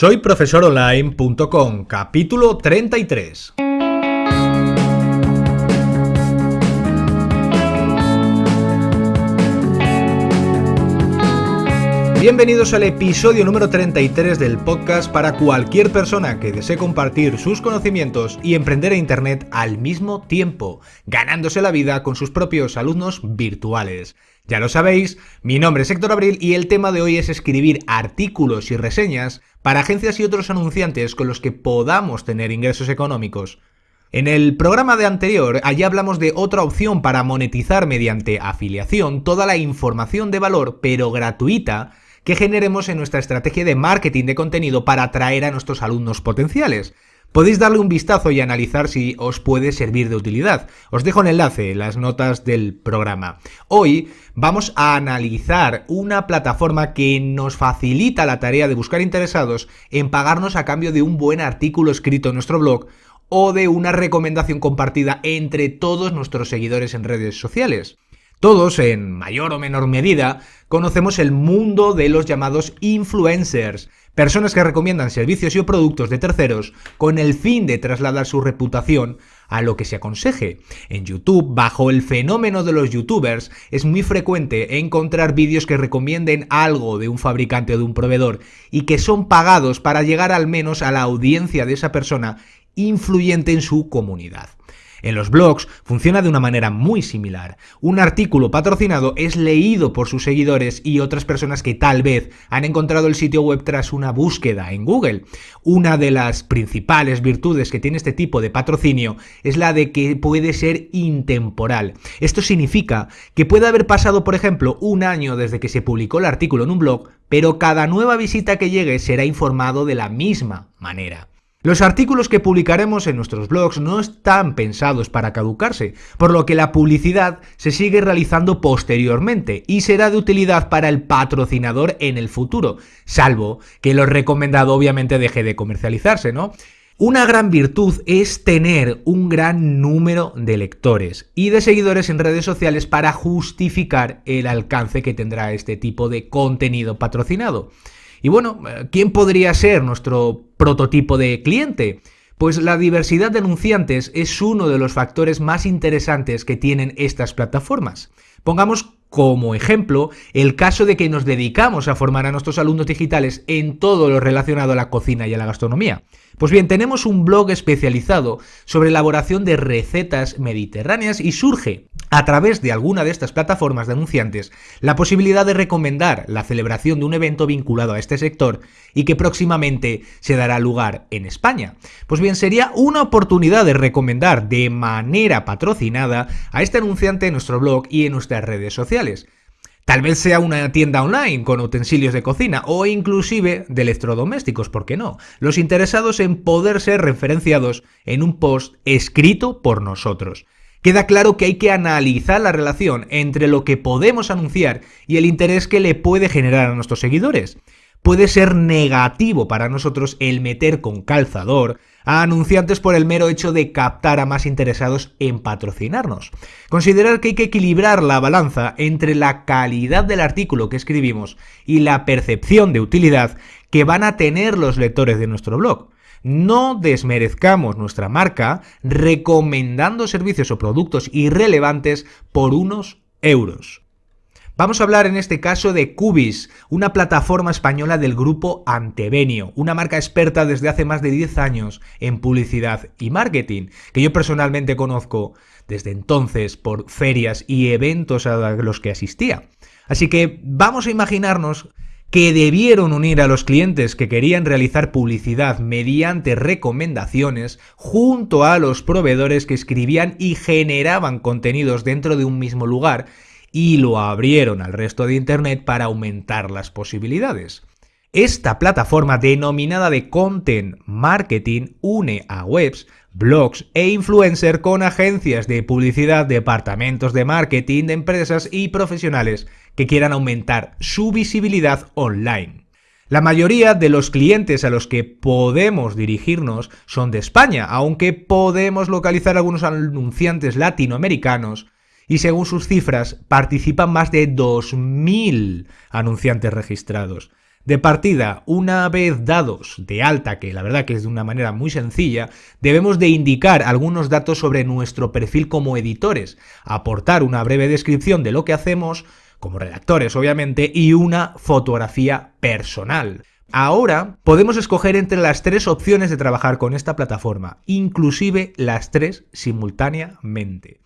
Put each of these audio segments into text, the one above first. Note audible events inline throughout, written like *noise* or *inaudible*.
Soy profesoronline.com, capítulo 33. Bienvenidos al episodio número 33 del podcast para cualquier persona que desee compartir sus conocimientos y emprender en Internet al mismo tiempo, ganándose la vida con sus propios alumnos virtuales. Ya lo sabéis, mi nombre es Héctor Abril y el tema de hoy es escribir artículos y reseñas para agencias y otros anunciantes con los que podamos tener ingresos económicos. En el programa de anterior, allí hablamos de otra opción para monetizar mediante afiliación toda la información de valor, pero gratuita, que generemos en nuestra estrategia de marketing de contenido para atraer a nuestros alumnos potenciales. Podéis darle un vistazo y analizar si os puede servir de utilidad. Os dejo el enlace en las notas del programa. Hoy vamos a analizar una plataforma que nos facilita la tarea de buscar interesados en pagarnos a cambio de un buen artículo escrito en nuestro blog o de una recomendación compartida entre todos nuestros seguidores en redes sociales. Todos, en mayor o menor medida, conocemos el mundo de los llamados influencers, personas que recomiendan servicios y productos de terceros con el fin de trasladar su reputación a lo que se aconseje. En YouTube, bajo el fenómeno de los youtubers, es muy frecuente encontrar vídeos que recomienden algo de un fabricante o de un proveedor y que son pagados para llegar al menos a la audiencia de esa persona influyente en su comunidad. En los blogs funciona de una manera muy similar. Un artículo patrocinado es leído por sus seguidores y otras personas que tal vez han encontrado el sitio web tras una búsqueda en Google. Una de las principales virtudes que tiene este tipo de patrocinio es la de que puede ser intemporal. Esto significa que puede haber pasado, por ejemplo, un año desde que se publicó el artículo en un blog, pero cada nueva visita que llegue será informado de la misma manera. Los artículos que publicaremos en nuestros blogs no están pensados para caducarse, por lo que la publicidad se sigue realizando posteriormente y será de utilidad para el patrocinador en el futuro, salvo que lo recomendado obviamente deje de comercializarse, ¿no? Una gran virtud es tener un gran número de lectores y de seguidores en redes sociales para justificar el alcance que tendrá este tipo de contenido patrocinado. Y bueno, ¿quién podría ser nuestro prototipo de cliente? Pues la diversidad de anunciantes es uno de los factores más interesantes que tienen estas plataformas. Pongamos como ejemplo el caso de que nos dedicamos a formar a nuestros alumnos digitales en todo lo relacionado a la cocina y a la gastronomía. Pues bien, tenemos un blog especializado sobre elaboración de recetas mediterráneas y surge a través de alguna de estas plataformas de anunciantes la posibilidad de recomendar la celebración de un evento vinculado a este sector y que próximamente se dará lugar en España. Pues bien, sería una oportunidad de recomendar de manera patrocinada a este anunciante en nuestro blog y en nuestras redes sociales. Tal vez sea una tienda online con utensilios de cocina o inclusive de electrodomésticos, ¿por qué no? Los interesados en poder ser referenciados en un post escrito por nosotros. Queda claro que hay que analizar la relación entre lo que podemos anunciar y el interés que le puede generar a nuestros seguidores puede ser negativo para nosotros el meter con calzador a anunciantes por el mero hecho de captar a más interesados en patrocinarnos. Considerar que hay que equilibrar la balanza entre la calidad del artículo que escribimos y la percepción de utilidad que van a tener los lectores de nuestro blog. No desmerezcamos nuestra marca recomendando servicios o productos irrelevantes por unos euros. Vamos a hablar en este caso de Cubis, una plataforma española del grupo Antevenio, una marca experta desde hace más de 10 años en publicidad y marketing, que yo personalmente conozco desde entonces por ferias y eventos a los que asistía. Así que vamos a imaginarnos que debieron unir a los clientes que querían realizar publicidad mediante recomendaciones junto a los proveedores que escribían y generaban contenidos dentro de un mismo lugar y lo abrieron al resto de Internet para aumentar las posibilidades. Esta plataforma denominada de Content Marketing une a webs, blogs e influencers con agencias de publicidad, departamentos de marketing de empresas y profesionales que quieran aumentar su visibilidad online. La mayoría de los clientes a los que podemos dirigirnos son de España, aunque podemos localizar algunos anunciantes latinoamericanos y según sus cifras participan más de 2.000 anunciantes registrados. De partida, una vez dados de alta, que la verdad que es de una manera muy sencilla, debemos de indicar algunos datos sobre nuestro perfil como editores, aportar una breve descripción de lo que hacemos, como redactores obviamente, y una fotografía personal. Ahora podemos escoger entre las tres opciones de trabajar con esta plataforma, inclusive las tres simultáneamente.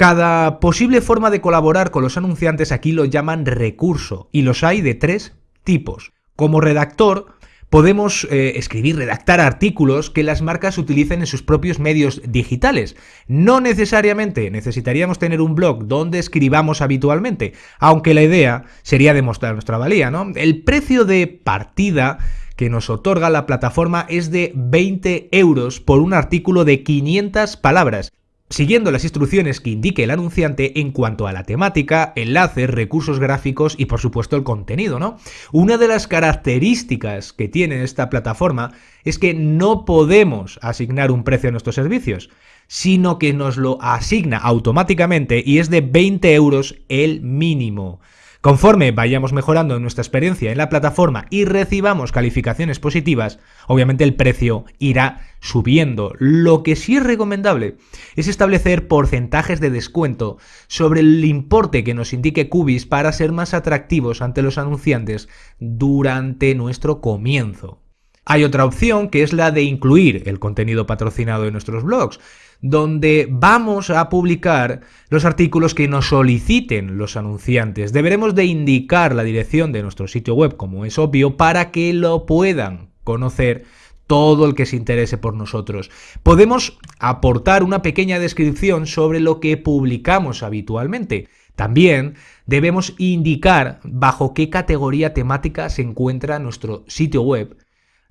Cada posible forma de colaborar con los anunciantes aquí lo llaman recurso y los hay de tres tipos. Como redactor, podemos eh, escribir, redactar artículos que las marcas utilicen en sus propios medios digitales. No necesariamente necesitaríamos tener un blog donde escribamos habitualmente, aunque la idea sería demostrar nuestra valía, ¿no? El precio de partida que nos otorga la plataforma es de 20 euros por un artículo de 500 palabras siguiendo las instrucciones que indique el anunciante en cuanto a la temática, enlaces, recursos gráficos y por supuesto el contenido, ¿no? Una de las características que tiene esta plataforma es que no podemos asignar un precio a nuestros servicios, sino que nos lo asigna automáticamente y es de 20 euros el mínimo. Conforme vayamos mejorando nuestra experiencia en la plataforma y recibamos calificaciones positivas, obviamente el precio irá subiendo. Lo que sí es recomendable es establecer porcentajes de descuento sobre el importe que nos indique Cubis para ser más atractivos ante los anunciantes durante nuestro comienzo. Hay otra opción que es la de incluir el contenido patrocinado en nuestros blogs donde vamos a publicar los artículos que nos soliciten los anunciantes. Deberemos de indicar la dirección de nuestro sitio web, como es obvio, para que lo puedan conocer todo el que se interese por nosotros. Podemos aportar una pequeña descripción sobre lo que publicamos habitualmente. También debemos indicar bajo qué categoría temática se encuentra nuestro sitio web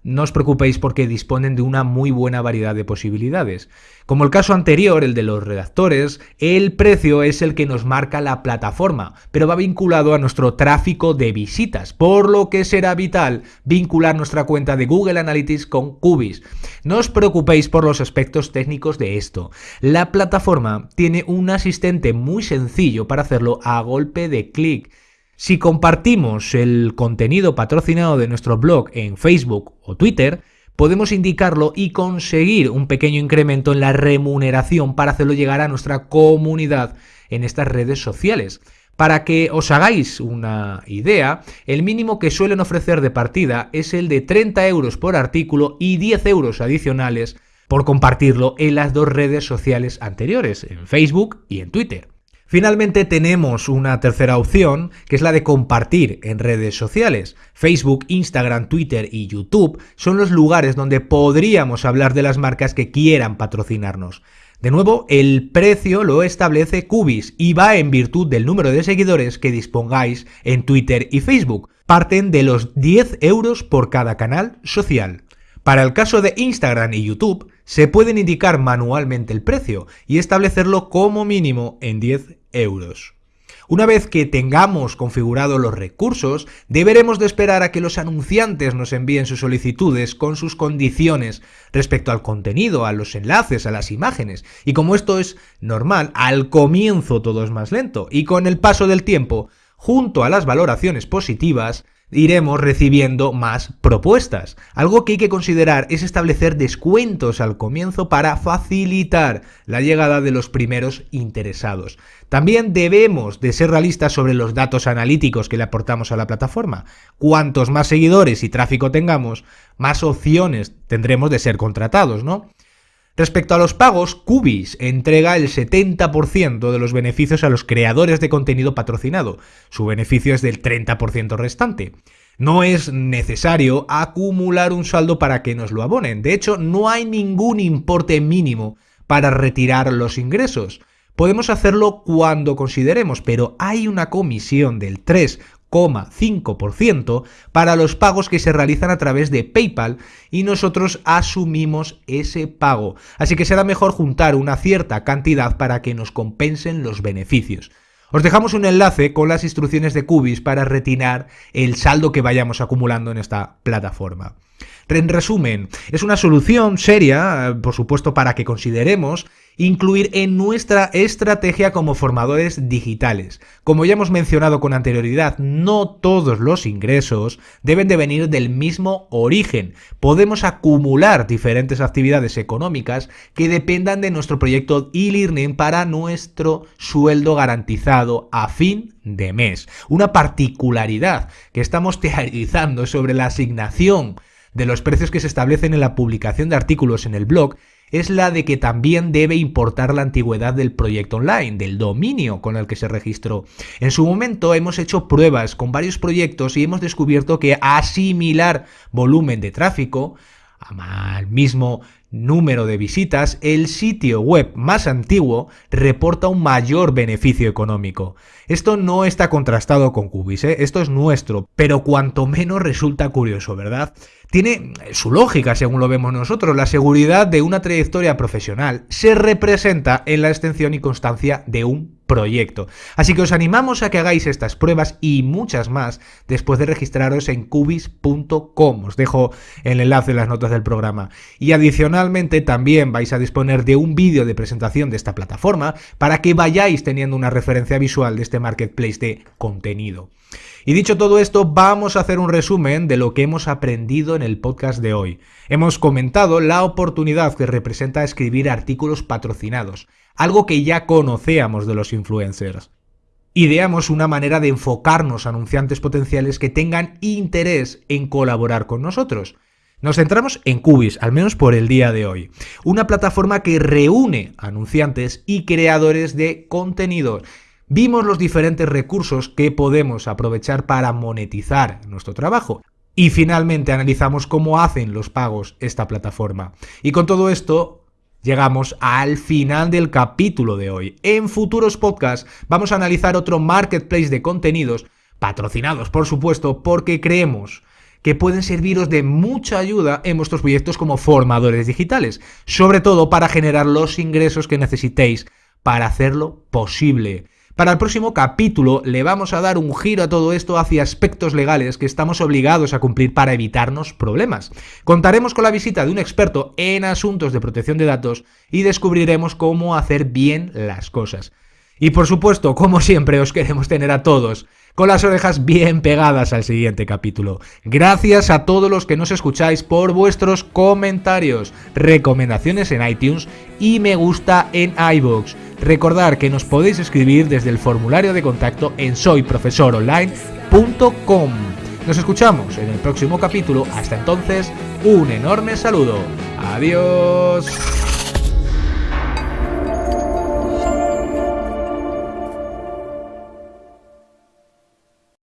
no os preocupéis porque disponen de una muy buena variedad de posibilidades. Como el caso anterior, el de los redactores, el precio es el que nos marca la plataforma, pero va vinculado a nuestro tráfico de visitas, por lo que será vital vincular nuestra cuenta de Google Analytics con Cubis. No os preocupéis por los aspectos técnicos de esto. La plataforma tiene un asistente muy sencillo para hacerlo a golpe de clic. Si compartimos el contenido patrocinado de nuestro blog en Facebook o Twitter, podemos indicarlo y conseguir un pequeño incremento en la remuneración para hacerlo llegar a nuestra comunidad en estas redes sociales. Para que os hagáis una idea, el mínimo que suelen ofrecer de partida es el de 30 euros por artículo y 10 euros adicionales por compartirlo en las dos redes sociales anteriores, en Facebook y en Twitter. Finalmente tenemos una tercera opción, que es la de compartir en redes sociales. Facebook, Instagram, Twitter y YouTube son los lugares donde podríamos hablar de las marcas que quieran patrocinarnos. De nuevo, el precio lo establece Cubis y va en virtud del número de seguidores que dispongáis en Twitter y Facebook. Parten de los 10 euros por cada canal social. Para el caso de Instagram y YouTube, se pueden indicar manualmente el precio y establecerlo como mínimo en 10 euros. Una vez que tengamos configurados los recursos, deberemos de esperar a que los anunciantes nos envíen sus solicitudes con sus condiciones respecto al contenido, a los enlaces, a las imágenes. Y como esto es normal, al comienzo todo es más lento y con el paso del tiempo, junto a las valoraciones positivas, iremos recibiendo más propuestas. Algo que hay que considerar es establecer descuentos al comienzo para facilitar la llegada de los primeros interesados. También debemos de ser realistas sobre los datos analíticos que le aportamos a la plataforma. Cuantos más seguidores y tráfico tengamos, más opciones tendremos de ser contratados, ¿no? Respecto a los pagos, Cubis entrega el 70% de los beneficios a los creadores de contenido patrocinado. Su beneficio es del 30% restante. No es necesario acumular un saldo para que nos lo abonen. De hecho, no hay ningún importe mínimo para retirar los ingresos. Podemos hacerlo cuando consideremos, pero hay una comisión del 3 5% para los pagos que se realizan a través de PayPal y nosotros asumimos ese pago. Así que será mejor juntar una cierta cantidad para que nos compensen los beneficios. Os dejamos un enlace con las instrucciones de Cubis para retirar el saldo que vayamos acumulando en esta plataforma. En resumen, es una solución seria, por supuesto, para que consideremos incluir en nuestra estrategia como formadores digitales. Como ya hemos mencionado con anterioridad, no todos los ingresos deben de venir del mismo origen. Podemos acumular diferentes actividades económicas que dependan de nuestro proyecto e-learning para nuestro sueldo garantizado a fin de mes. Una particularidad que estamos *laughs* teorizando sobre la asignación de los precios que se establecen en la publicación de artículos en el blog es la de que también debe importar la antigüedad del proyecto online, del dominio con el que se registró. En su momento hemos hecho pruebas con varios proyectos y hemos descubierto que asimilar volumen de tráfico al mismo número de visitas, el sitio web más antiguo reporta un mayor beneficio económico. Esto no está contrastado con Cubis, ¿eh? esto es nuestro, pero cuanto menos resulta curioso, ¿verdad? Tiene su lógica según lo vemos nosotros. La seguridad de una trayectoria profesional se representa en la extensión y constancia de un proyecto. Así que os animamos a que hagáis estas pruebas y muchas más después de registraros en cubis.com. Os dejo el enlace en las notas del programa. Y adicionalmente también vais a disponer de un vídeo de presentación de esta plataforma para que vayáis teniendo una referencia visual de este marketplace de contenido. Y dicho todo esto, vamos a hacer un resumen de lo que hemos aprendido en el podcast de hoy. Hemos comentado la oportunidad que representa escribir artículos patrocinados, algo que ya conocíamos de los influencers. Ideamos una manera de enfocarnos a anunciantes potenciales que tengan interés en colaborar con nosotros. Nos centramos en Cubis, al menos por el día de hoy. Una plataforma que reúne anunciantes y creadores de contenidos Vimos los diferentes recursos que podemos aprovechar para monetizar nuestro trabajo. Y finalmente analizamos cómo hacen los pagos esta plataforma. Y con todo esto llegamos al final del capítulo de hoy. En futuros podcasts vamos a analizar otro marketplace de contenidos, patrocinados por supuesto, porque creemos que pueden serviros de mucha ayuda en vuestros proyectos como formadores digitales, sobre todo para generar los ingresos que necesitéis para hacerlo posible. Para el próximo capítulo le vamos a dar un giro a todo esto hacia aspectos legales que estamos obligados a cumplir para evitarnos problemas. Contaremos con la visita de un experto en asuntos de protección de datos y descubriremos cómo hacer bien las cosas. Y por supuesto, como siempre, os queremos tener a todos con las orejas bien pegadas al siguiente capítulo. Gracias a todos los que nos escucháis por vuestros comentarios, recomendaciones en iTunes y me gusta en iVoox. Recordar que nos podéis escribir desde el formulario de contacto en soyprofesoronline.com. Nos escuchamos en el próximo capítulo. Hasta entonces, un enorme saludo. Adiós.